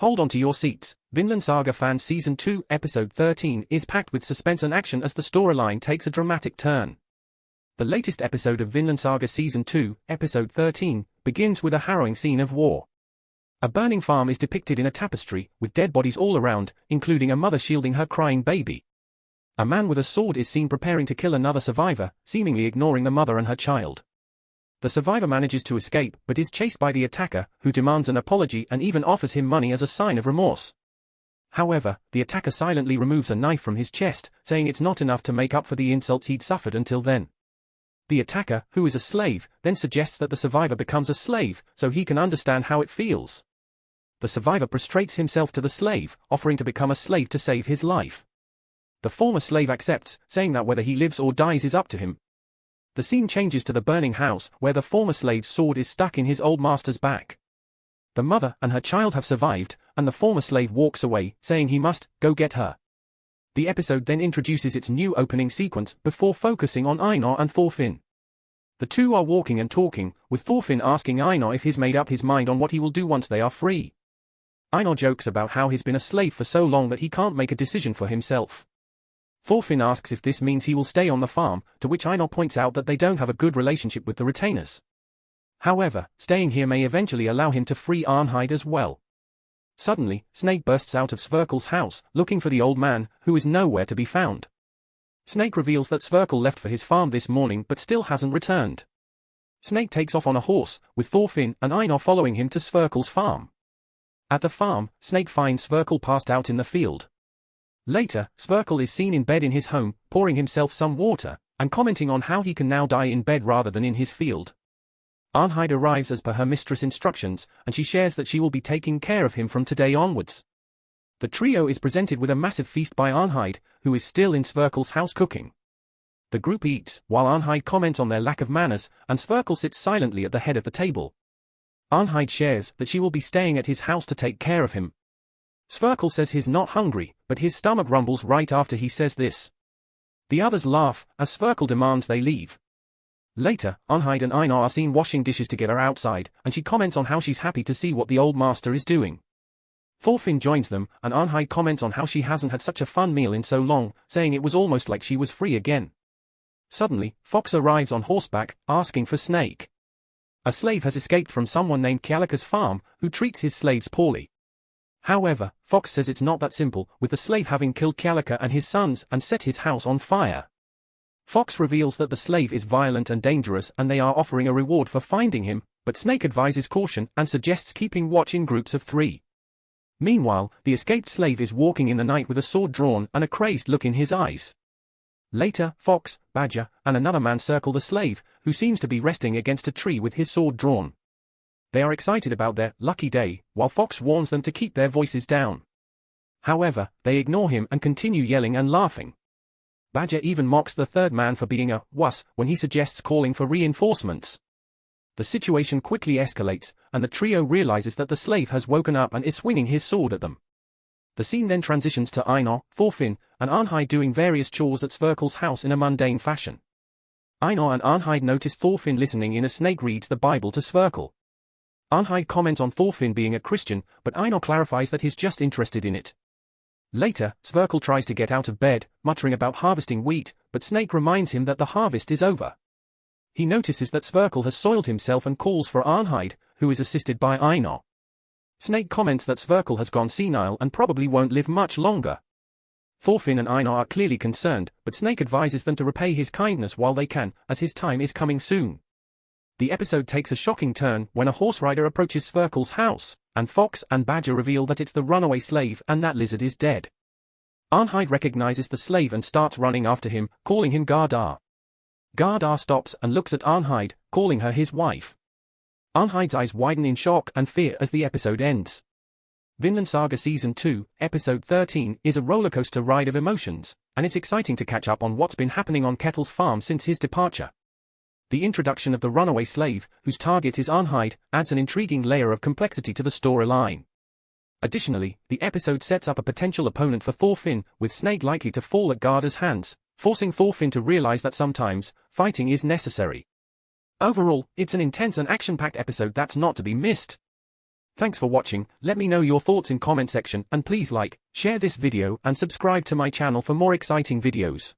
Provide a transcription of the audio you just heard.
Hold on to your seats. Vinland Saga Fan Season 2, Episode 13 is packed with suspense and action as the storyline takes a dramatic turn. The latest episode of Vinland Saga Season 2, Episode 13, begins with a harrowing scene of war. A burning farm is depicted in a tapestry, with dead bodies all around, including a mother shielding her crying baby. A man with a sword is seen preparing to kill another survivor, seemingly ignoring the mother and her child. The survivor manages to escape but is chased by the attacker, who demands an apology and even offers him money as a sign of remorse. However, the attacker silently removes a knife from his chest, saying it's not enough to make up for the insults he'd suffered until then. The attacker, who is a slave, then suggests that the survivor becomes a slave, so he can understand how it feels. The survivor prostrates himself to the slave, offering to become a slave to save his life. The former slave accepts, saying that whether he lives or dies is up to him, the scene changes to the burning house, where the former slave's sword is stuck in his old master's back. The mother and her child have survived, and the former slave walks away, saying he must go get her. The episode then introduces its new opening sequence before focusing on Einar and Thorfinn. The two are walking and talking, with Thorfinn asking Einar if he's made up his mind on what he will do once they are free. Einar jokes about how he's been a slave for so long that he can't make a decision for himself. Thorfinn asks if this means he will stay on the farm, to which Einar points out that they don't have a good relationship with the retainers. However, staying here may eventually allow him to free Arnheid as well. Suddenly, Snake bursts out of Sverkel's house, looking for the old man, who is nowhere to be found. Snake reveals that Sverkel left for his farm this morning but still hasn't returned. Snake takes off on a horse, with Thorfinn and Einar following him to Sverkel's farm. At the farm, Snake finds Sverkel passed out in the field. Later, Sverkel is seen in bed in his home, pouring himself some water, and commenting on how he can now die in bed rather than in his field. Arnheid arrives as per her mistress' instructions, and she shares that she will be taking care of him from today onwards. The trio is presented with a massive feast by Arnheid, who is still in Sverkel's house cooking. The group eats, while Arnheid comments on their lack of manners, and Sverkel sits silently at the head of the table. Arnheid shares that she will be staying at his house to take care of him, Sverkel says he's not hungry, but his stomach rumbles right after he says this. The others laugh, as Sverkel demands they leave. Later, Arnheid and Einar are seen washing dishes together outside, and she comments on how she's happy to see what the old master is doing. Thorfinn joins them, and Arnheid comments on how she hasn't had such a fun meal in so long, saying it was almost like she was free again. Suddenly, Fox arrives on horseback, asking for Snake. A slave has escaped from someone named Kjallaka's farm, who treats his slaves poorly. However, Fox says it's not that simple, with the slave having killed Kjallaka and his sons and set his house on fire. Fox reveals that the slave is violent and dangerous and they are offering a reward for finding him, but Snake advises caution and suggests keeping watch in groups of three. Meanwhile, the escaped slave is walking in the night with a sword drawn and a crazed look in his eyes. Later, Fox, Badger, and another man circle the slave, who seems to be resting against a tree with his sword drawn. They are excited about their lucky day, while Fox warns them to keep their voices down. However, they ignore him and continue yelling and laughing. Badger even mocks the third man for being a wuss when he suggests calling for reinforcements. The situation quickly escalates, and the trio realizes that the slave has woken up and is swinging his sword at them. The scene then transitions to Einar, Thorfinn, and Arnheid doing various chores at Sverkel's house in a mundane fashion. Einar and Arnheid notice Thorfinn listening in as Snake reads the Bible to Sverkel. Arnheid comments on Thorfinn being a Christian, but Einar clarifies that he's just interested in it. Later, Sverkel tries to get out of bed, muttering about harvesting wheat, but Snake reminds him that the harvest is over. He notices that Sverkel has soiled himself and calls for Arnheid, who is assisted by Einar. Snake comments that Sverkel has gone senile and probably won't live much longer. Thorfinn and Einar are clearly concerned, but Snake advises them to repay his kindness while they can, as his time is coming soon. The episode takes a shocking turn when a horse rider approaches Sverkel's house, and Fox and Badger reveal that it's the runaway slave and that lizard is dead. Arnheid recognizes the slave and starts running after him, calling him Gardar. Gardar stops and looks at Arnheid, calling her his wife. Arnheid's eyes widen in shock and fear as the episode ends. Vinland Saga Season 2, Episode 13 is a rollercoaster ride of emotions, and it's exciting to catch up on what's been happening on Ketil's farm since his departure. The introduction of the runaway slave, whose target is Arnheid, adds an intriguing layer of complexity to the storyline. Additionally, the episode sets up a potential opponent for Thorfinn, with Snake likely to fall at Gardar's hands, forcing Thorfinn to realize that sometimes, fighting is necessary. Overall, it's an intense and action-packed episode that's not to be missed. Thanks for watching, let me know your thoughts in comment section and please like, share this video and subscribe to my channel for more exciting videos.